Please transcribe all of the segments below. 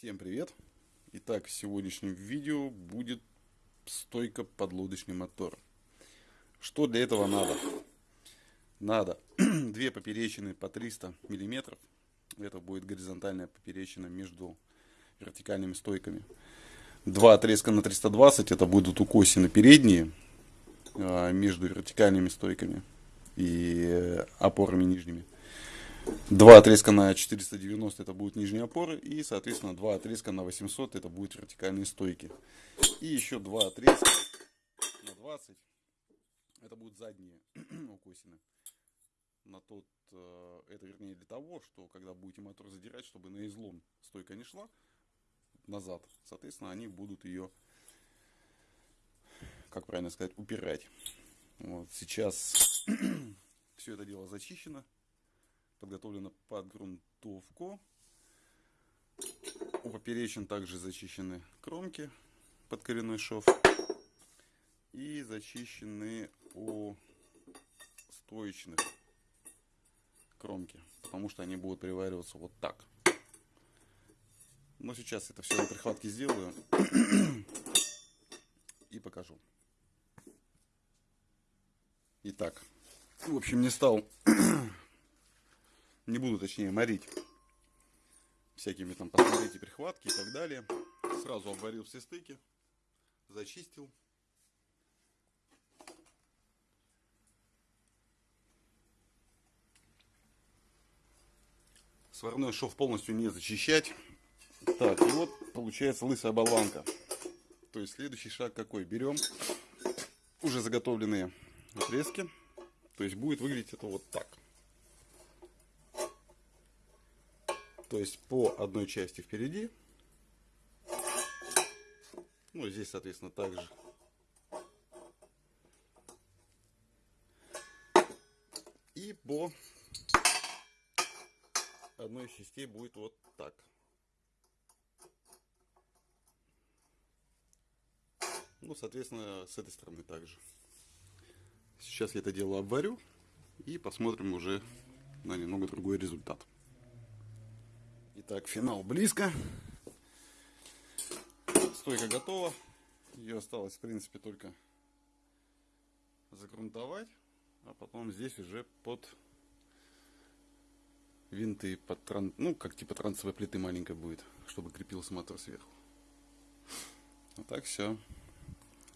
Всем привет! Итак, в сегодняшнем видео будет стойка под лодочный мотор. Что для этого надо? Надо две поперечины по 300 миллиметров. Это будет горизонтальная поперечина между вертикальными стойками. Два отрезка на 320, это будут укосины передние а, между вертикальными стойками и э, опорами нижними. Два отрезка на 490 это будут нижние опоры. И, соответственно, два отрезка на 800 это будут вертикальные стойки. И еще два отрезка на 20 это будут задние укосины. На тот, э, это вернее для того, что когда будете мотор задирать, чтобы на излом стойка не шла назад. Соответственно, они будут ее, как правильно сказать, упирать. Вот, сейчас все это дело зачищено подготовлена под грунтовку. У поперечин также зачищены кромки под коренной шов. И зачищены у стоечных кромки, потому что они будут привариваться вот так. Но сейчас это все на прихватке сделаю и покажу. Итак, в общем, не стал не буду точнее морить всякими там посмотрите прихватки и так далее. Сразу обварил все стыки, зачистил. Сварной шов полностью не зачищать. Так, и вот получается лысая болванка. То есть следующий шаг какой? Берем уже заготовленные отрезки. То есть будет выглядеть это вот так. То есть по одной части впереди. Ну, здесь, соответственно, также. И по одной из частей будет вот так. Ну, соответственно, с этой стороны также. Сейчас я это дело обварю и посмотрим уже на немного другой результат. Итак, финал близко. Стойка готова. Ее осталось, в принципе, только загрунтовать. А потом здесь уже под винты, под тран... ну, как типа трансовой плиты маленькой будет, чтобы крепился мотор сверху. Вот так все.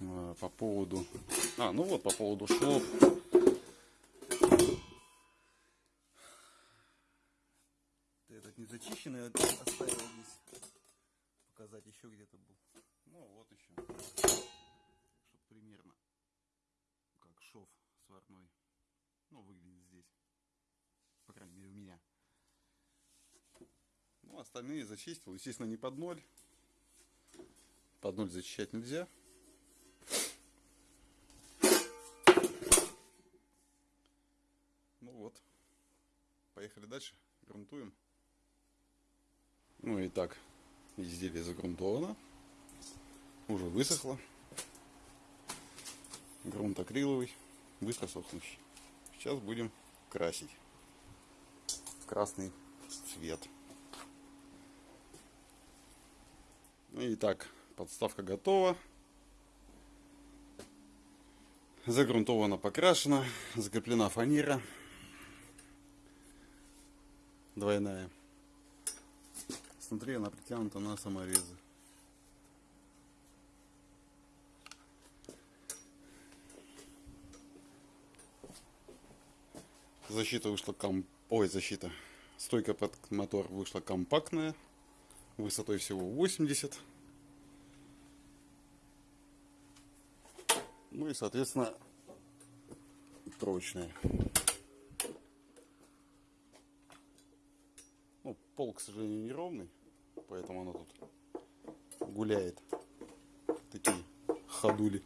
А, по поводу... А, ну вот, по поводу шов. Еще где-то был. Ну вот еще. Чтобы примерно как шов сварной. Ну, выглядит здесь. По крайней мере у меня. Ну, остальные зачистил. Естественно, не под ноль. Под ноль зачищать нельзя. Ну вот. Поехали дальше. Грунтуем. Ну и так, изделие загрунтовано. Уже высохло. Грунт акриловый, быстро сохнущий. Сейчас будем красить красный цвет. Ну и так, подставка готова. Загрунтована, покрашена, закреплена фанера двойная. Смотри, она притянута на саморезы. Защита вышла ком... Ой, защита. Стойка под мотор вышла компактная. Высотой всего 80. Ну и, соответственно, прочная. Ну, пол, к сожалению, неровный поэтому она тут гуляет. Такие ходули.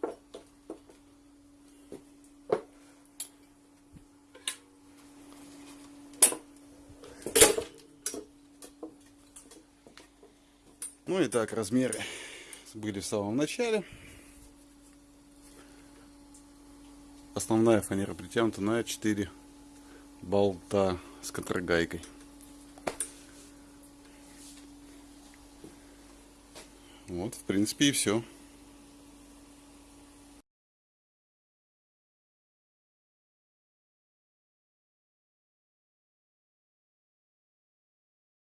Ну и так, размеры были в самом начале. Основная фанера притянута на 4 болта с контрагайкой. Вот, в принципе, и все.